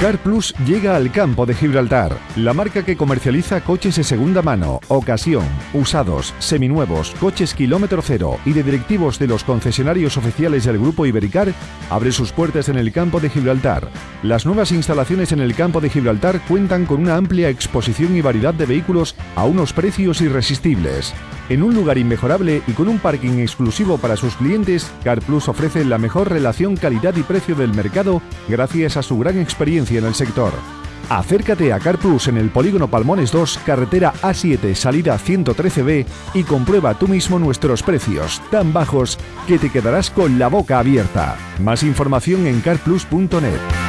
Car Plus llega al campo de Gibraltar, la marca que comercializa coches de segunda mano, ocasión, usados, seminuevos, coches kilómetro cero y de directivos de los concesionarios oficiales del grupo Ibericar, abre sus puertas en el campo de Gibraltar. Las nuevas instalaciones en el campo de Gibraltar cuentan con una amplia exposición y variedad de vehículos a unos precios irresistibles. En un lugar inmejorable y con un parking exclusivo para sus clientes, Car Plus ofrece la mejor relación calidad y precio del mercado gracias a su gran experiencia en el sector. Acércate a Car Plus en el Polígono Palmones 2, carretera A7, salida 113B y comprueba tú mismo nuestros precios tan bajos que te quedarás con la boca abierta. Más información en carplus.net.